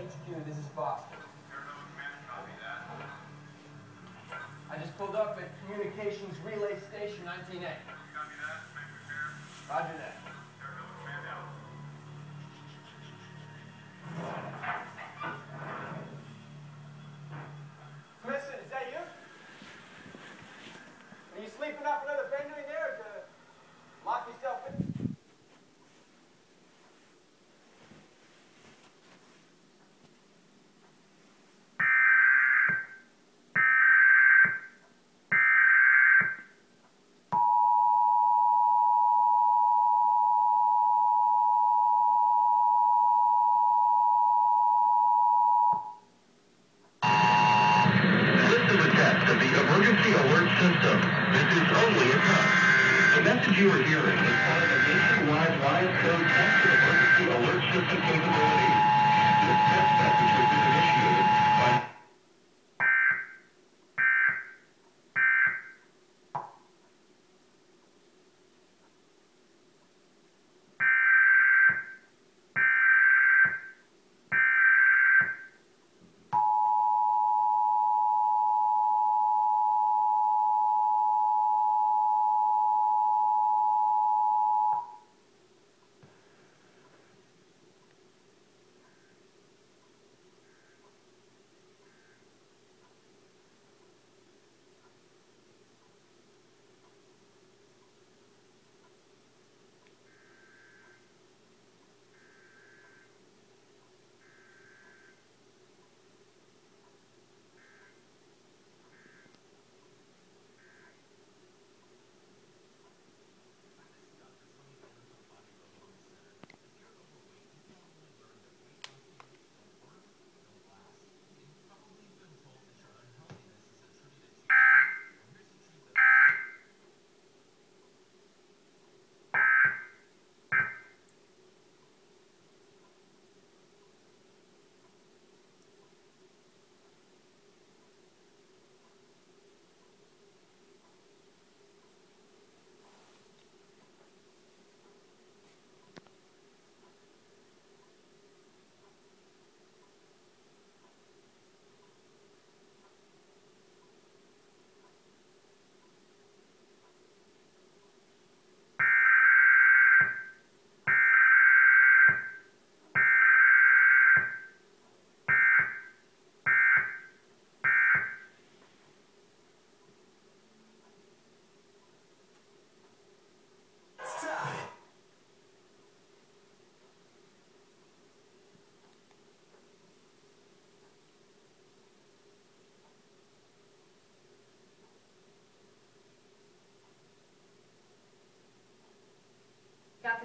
HQ, this is Foster. I just pulled up at Communications Relay Station 19A. Roger that. You are hearing is part of a nationwide live code test of emergency alert system capabilities.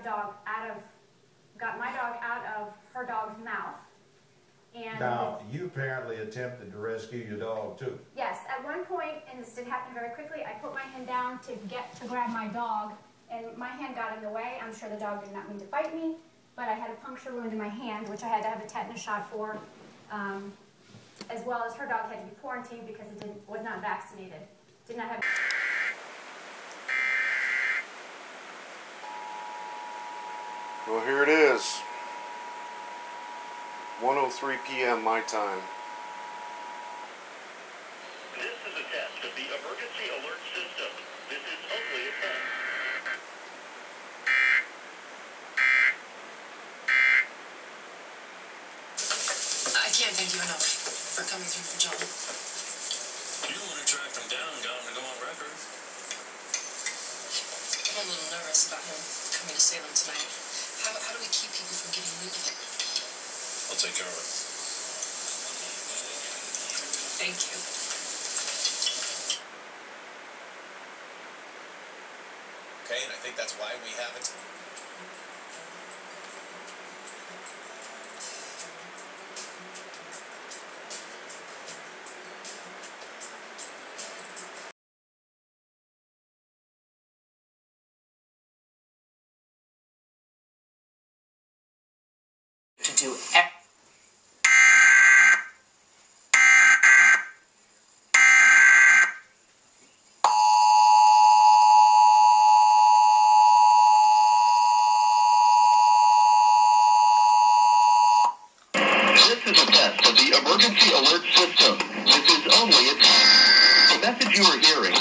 Dog out of, got my dog out of her dog's mouth. And Now, you apparently attempted to rescue your dog too. yes, at one point, and this did happen very quickly, I put my hand down to get to grab my dog, and my hand got in the way. I'm sure the dog did not mean to bite me, but I had a puncture wound in my hand, which I had to have a tetanus shot for, um, as well as her dog had to be quarantined because it didn't, was not vaccinated. Did not have. Well, here it is. 1:03 p.m. my time. This is a test of the emergency alert system. This is only a test. I can't thank you enough for coming through for John. You the one who tracked him down and got him to go on record. I'm a little nervous about him coming to Salem tonight. Keep people from getting wind of it? I'll take care of it. Thank you. Okay, and I think that's why we haven't. To is a test of the emergency alert system. This is only a test. The message you are hearing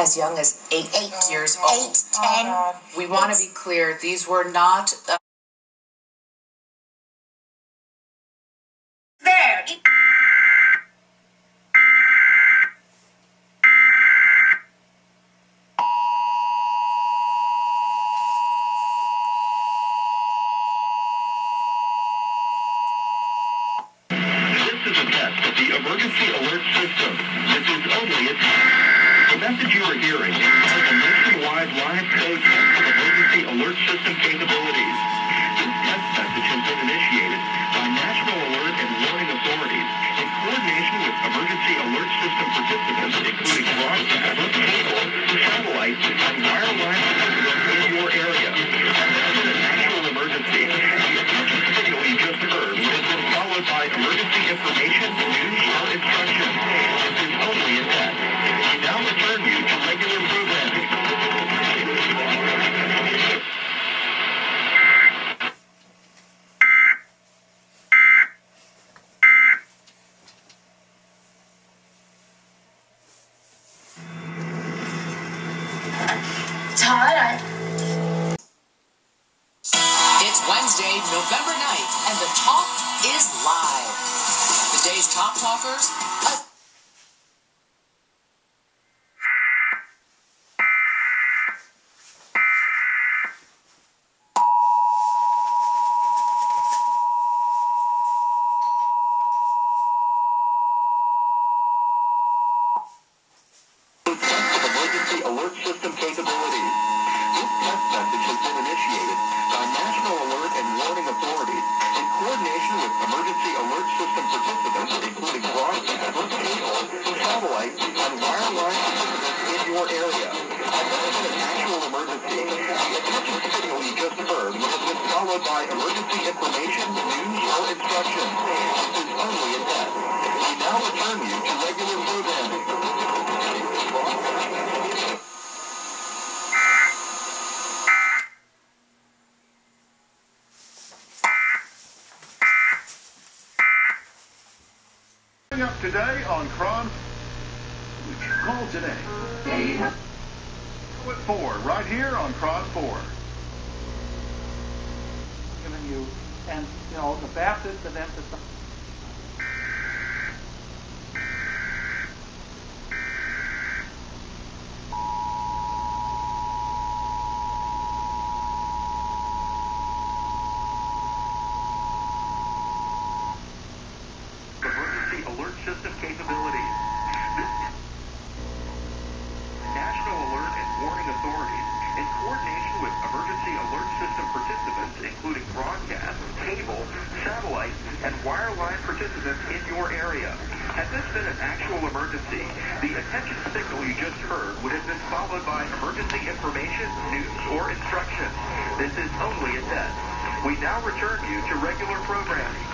As young as eight, eight years old. Eight, ten. We want to be clear, these were not uh, There. This is a test of the emergency alert system. Are hearing part a nationwide live code test of emergency alert system capabilities. This test message has been initiated by National Alert and Warning Authorities in coordination with emergency alert system participants, including broadcast, cable, satellite, and wireline participants in your area. This is emergency, the signal you just heard have been followed by emergency information, news, or instructions. November 9th, and the talk is live. The day's top talkers, a Coming up today on KRON. Call today. At 4, right here on KRON 4. Given you, and, you know, the Baptists have emphasized. emergency alert system capabilities. National Alert and Warning Authorities, in coordination with emergency alert system participants, including broadcast, cable, satellite, and wireline participants in your area. Had this been an actual emergency, the attention signal you just heard would have been followed by emergency information, news, or instructions. This is only a test. We now return you to regular programming.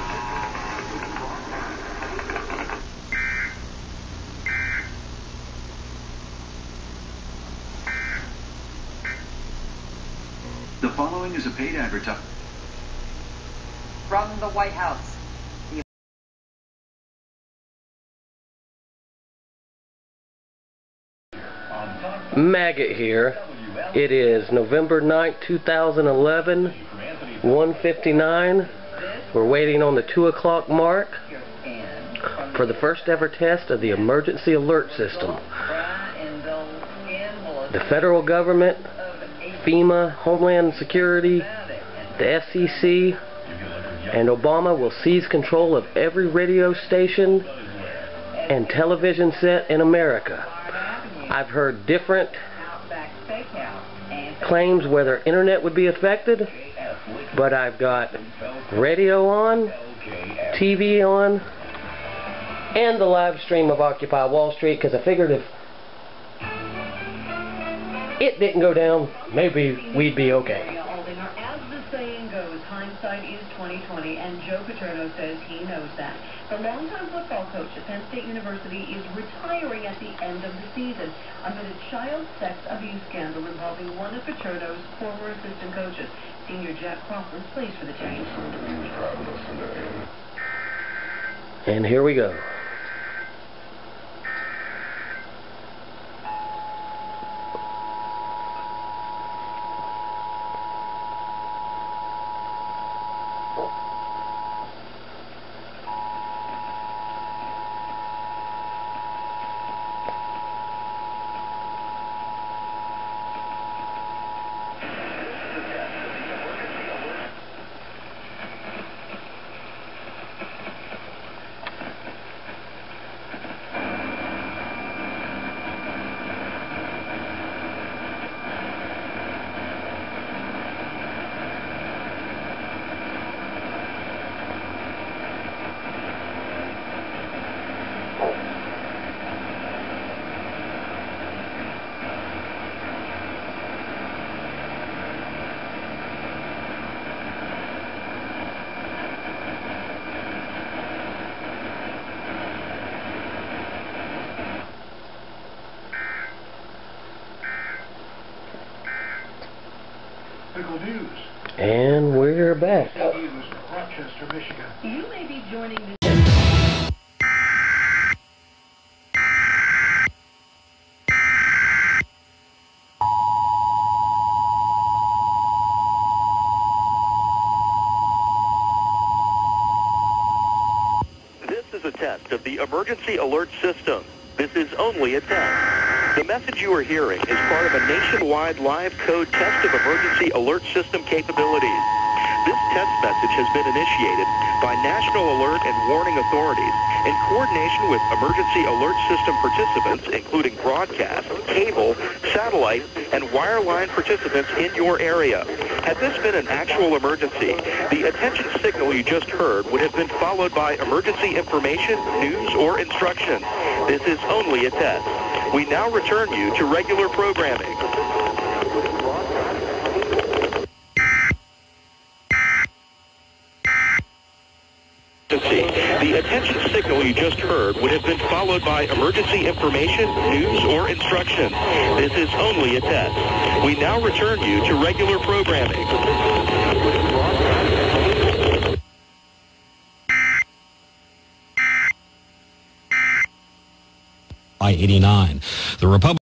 The following is a paid advertisement. From the White House. Maggot here. It is November 9th, 2011, 159. We're waiting on the 2 o'clock mark for the first ever test of the emergency alert system. The federal government, FEMA, Homeland Security, the FCC, and Obama will seize control of every radio station and television set in America. I've heard different claims whether internet would be affected, but I've got radio on, TV on, and the live stream of Occupy Wall Street because I figured if it didn't go down, maybe we'd be okay. As the saying goes, hindsight is 2020, and Joe Paterno says he knows that. The longtime football coach at Penn State University is retiring at the end of the season amid a child sex abuse scandal involving one of Paterno's former assistant coaches. Senior Jack Crawford plays for the change. And here we go. Pickle News. And we're back. News, Rochester, Michigan. You may be joining the This is a test of the emergency alert system. This is only a test. The message you are hearing is part of a nationwide live code test of emergency alert system capabilities. This test message has been initiated by National Alert and Warning Authorities in coordination with emergency alert system participants, including broadcast, cable, satellite, and wireline participants in your area. Had this been an actual emergency, the attention signal you just heard would have been followed by emergency information, news, or instruction. This is only a test. We now return you to regular programming. The attention signal you just heard would have been followed by emergency information, news, or instructions. This is only a test. We now return you to regular programming. I-89. The Republic